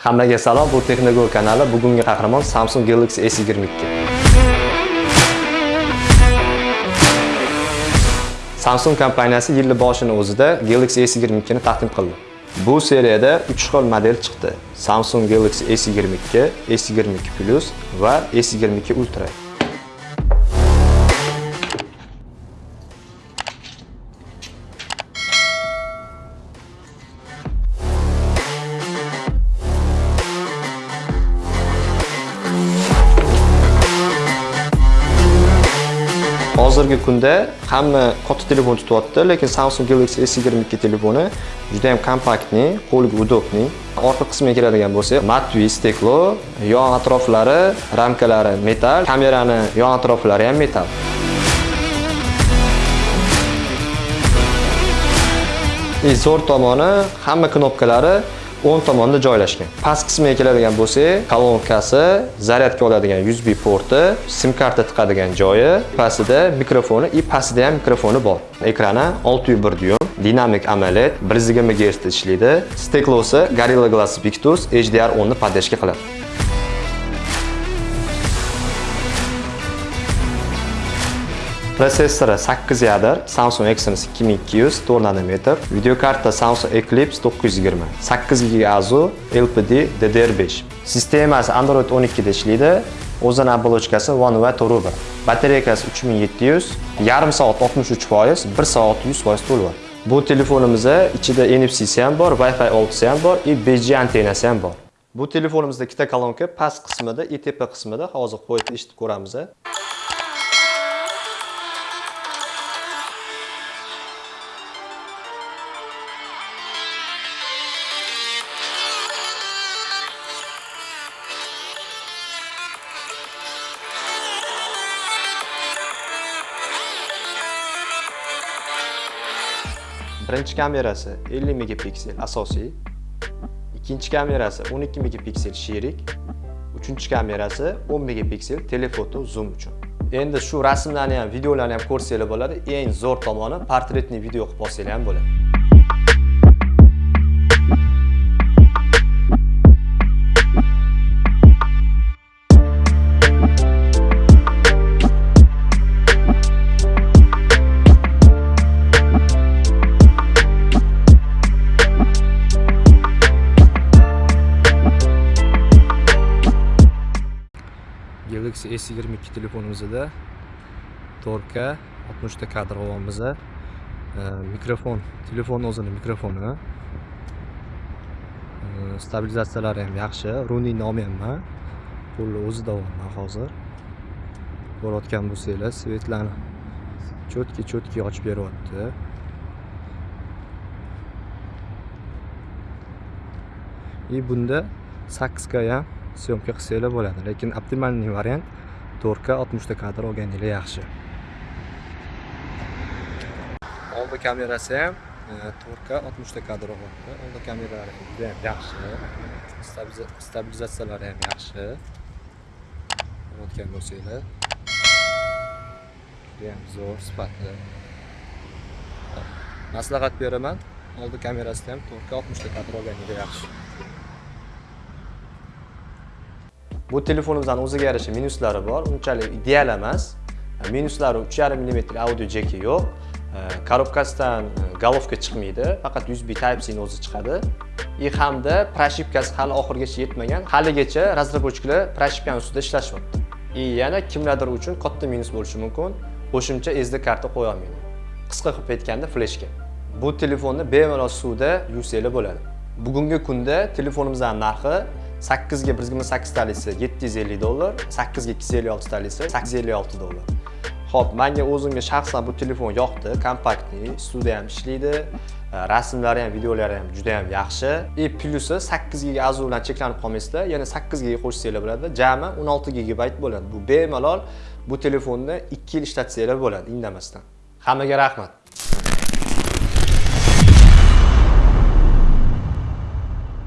Hammaga salom, bu Technogo kanali. Bugungi qahramon Samsung Galaxy S22. Samsung kompaniyasi yil boshini o'zida Galaxy S22 ni taqdim qildi. Bu seriyada 3 xil model chiqdi. Samsung Galaxy S22, S22 Plus va S22 Ultra. Hozirgi kunda hamma katta telefon tutyapti, lekin Samsung Galaxy S22 telefoni juda ham kompaktni, qo'lga udobni. Orqa qismiga keladigan bo'lsak, matvi steklo, yon atroflari, ramkalari metal, kamerani yon atroflari ham metal. E, zo'r tomoni hamma knopkalari o'ng tomonda joylashgan. Past qismiga keladigan bo'lsak, kolonkasi, zaryadka oladigan USB porti, sim karta tiqadigan joyi, pastida mikrofoni и pastida ham mikrofoni bor. Ekrani 601 dyum, dinamik AMOLED, 120 Hz ishlaydi. Steklosi Gorilla Glass Victus HDR10 ni podдержка qiladi. Prosessori 8 yadr, Samsung Exynos 2200 4 nanometr, videokarta Samsung Eclipse 920, 8 GB AZU, LPD DDR5. Sistemasi Android 12 da ishlaydi. O'zini oblochkasi One UI Toruba. Batareykasi 3700, yarim soat 63%, 1 soat 100% to'ladi. Bu telefonimizda ichida NFC ham bor, Wi-Fi 6 ham bor, и 5G antennasi ham bor. Bu telefonimizda ikkita kolonka past qismida, ETP qismida hozir qo'yib eshitib ko'ramiz. Birinchi kamerasi 50 megapiksel asosiy, ikkinchi kamerasi 12 megapiksel sherik, uchinchi kamerasi 10 megapiksel telefoto zoom uchun. Endi shu rasmlarni ham, videolarni ham ko'rsanglar bo'ladi. Eng zo'r tomoni portretli video qilib olsanglar ham bo'ladi. Galaxy S22 telefonimizda 4K 60 ta kadr olyapmiz. Mikrofon, telefon o'zini mikrofoni. Stabilizatsiyalari ham yaxshi, running olmayapman. Qo'lni o'zida olyapman hozir. Ko'rayotgan bo'lsangiz, svetlarni cho'tki-cho'tki ochib beryapti. И bunda 8K ham syomka qilsanglar bo'ladi lekin optimalniy variant 4K 60 ta kadr olganinglar yaxshi. Oldi kamerasi ham 4K 60 ta kadr olyapti oldi kameralari juda ham yaxshi. Stabilizatsiyalari ham yaxshi. Ko'rayotgan bo'lsanglar. Judayam zo'r sifati. Maslahat beraman. Oldi kamerasida ham 4K 60 kadr olganinglar yaxshi. Bu telefonimizning o'ziga yarasha minuslari bor, unchalik ideal emas. E, minuslari 3.5 mm audio jeki yo'q. E, korobkasidan e, golovka chiqmaydi, faqat USB Type-C o'zi chiqadi. И hamda proshipkasi hali oxirigacha yetmagan. Haligacha razработчиклар proshipkani ustida ishlashyapti. И yana kimlardir uchun katta minus bo'lishi mumkin. Qo'shimcha SD karta qo'ya olmaydi. Qisqa qilib aytganda fleshka. Bu telefonni bemalol suvda yuvsanglar bo'ladi. Bugungi kunda telefonimizning narxi 8 ga 128 talisi 750 dollar, 8 ga 256 talisi 856 dollar. Xo'p, menga o'zimga shaxsan bu telefon yoqdi, kompaktli, studiya ham ishlaydi, e, rasmlari ham, videolari ham juda ham yaxshi. E plusi 8 GB AZU bilan cheklanib qolmaysizlar, ya'ni 8 GB qo'shsanglar bo'ladi, jami 16 gigabayt bo'ladi. Bu bemalol bu telefonni 2 yil ishlatsanglar bo'ladi, indamasdan. Hammaga rahmat.